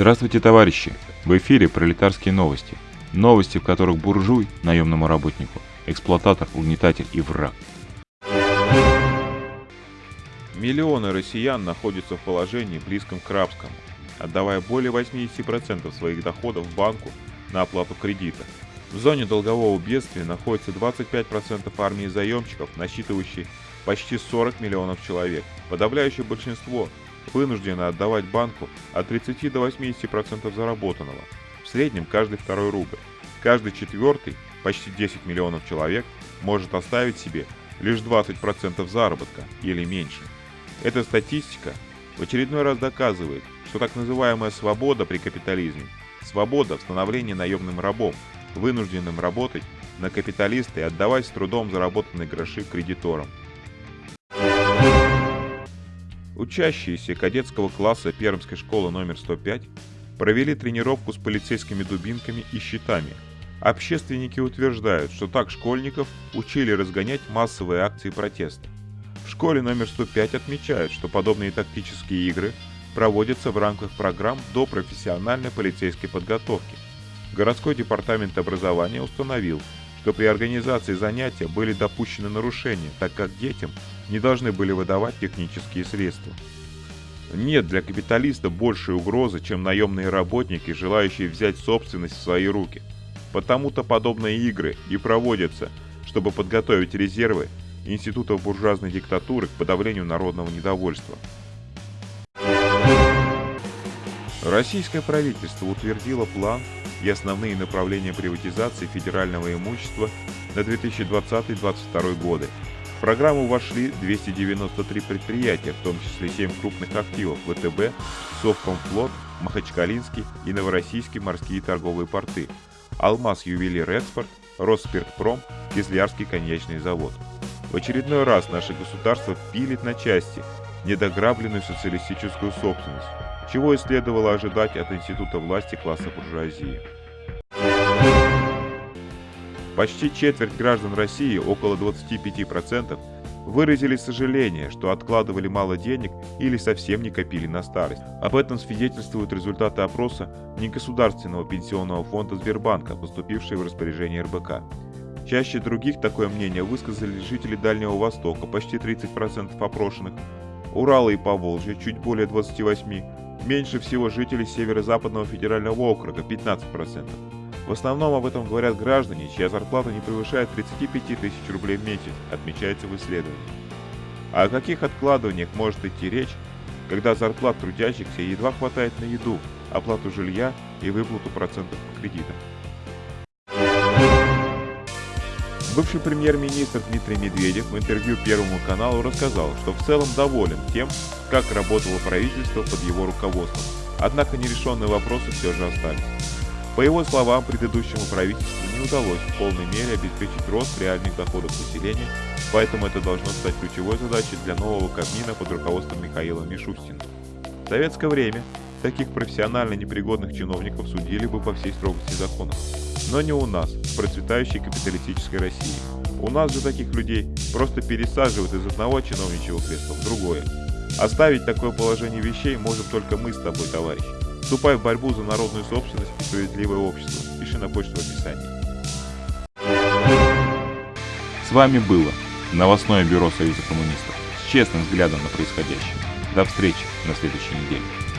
Здравствуйте, товарищи! В эфире пролетарские новости. Новости, в которых буржуй, наемному работнику, эксплуататор, угнетатель и враг. Миллионы россиян находятся в положении близком к рабскому, отдавая более 80% своих доходов банку на оплату кредита. В зоне долгового бедствия находится 25% армии заемщиков, насчитывающей почти 40 миллионов человек. Подавляющее большинство вынуждены отдавать банку от 30 до 80% заработанного, в среднем каждый второй рубль. Каждый четвертый, почти 10 миллионов человек, может оставить себе лишь 20% заработка или меньше. Эта статистика в очередной раз доказывает, что так называемая свобода при капитализме – свобода в становлении наемным рабом, вынужденным работать на капиталиста и отдавать с трудом заработанные гроши кредиторам. Учащиеся кадетского класса Пермской школы номер 105 провели тренировку с полицейскими дубинками и щитами. Общественники утверждают, что так школьников учили разгонять массовые акции протеста. В школе номер 105 отмечают, что подобные тактические игры проводятся в рамках программ до профессиональной полицейской подготовки. Городской департамент образования установил, что при организации занятия были допущены нарушения, так как детям не должны были выдавать технические средства. Нет для капиталиста большей угрозы, чем наемные работники, желающие взять собственность в свои руки. Потому-то подобные игры и проводятся, чтобы подготовить резервы институтов буржуазной диктатуры к подавлению народного недовольства. Российское правительство утвердило план и основные направления приватизации федерального имущества на 2020-2022 годы. В программу вошли 293 предприятия, в том числе 7 крупных активов ВТБ, Совкомфлот, Махачкалинский и Новороссийский морские торговые порты, Алмаз Ювелир Экспорт, Росспиртпром, Кизлярский коньячный завод. В очередной раз наше государство пилит на части недограбленную социалистическую собственность, чего и следовало ожидать от института власти класса буржуазии. Почти четверть граждан России, около 25%, выразили сожаление, что откладывали мало денег или совсем не копили на старость. Об этом свидетельствуют результаты опроса негосударственного пенсионного фонда Сбербанка, поступившие в распоряжение РБК. Чаще других такое мнение высказали жители Дальнего Востока, почти 30% опрошенных, Урала и Поволжья, чуть более 28%, меньше всего жителей Северо-Западного федерального округа, 15%. В основном об этом говорят граждане, чья зарплата не превышает 35 тысяч рублей в месяц, отмечается в исследовании. А о каких откладываниях может идти речь, когда зарплат трудящихся едва хватает на еду, оплату жилья и выплату процентов по кредитам? Бывший премьер-министр Дмитрий Медведев в интервью Первому каналу рассказал, что в целом доволен тем, как работало правительство под его руководством, однако нерешенные вопросы все же остались. По его словам, предыдущему правительству не удалось в полной мере обеспечить рост реальных доходов населения, поэтому это должно стать ключевой задачей для нового Кабмина под руководством Михаила Мишустина. В советское время таких профессионально непригодных чиновников судили бы по всей строгости закона. Но не у нас, в процветающей капиталистической России. У нас же таких людей просто пересаживают из одного чиновничьего кресла в другое. Оставить такое положение вещей можем только мы с тобой, товарищ. Вступай в борьбу за народную собственность и справедливое общество. Пиши на почту в описании. С вами было новостное бюро Союза коммунистов с честным взглядом на происходящее. До встречи на следующей неделе.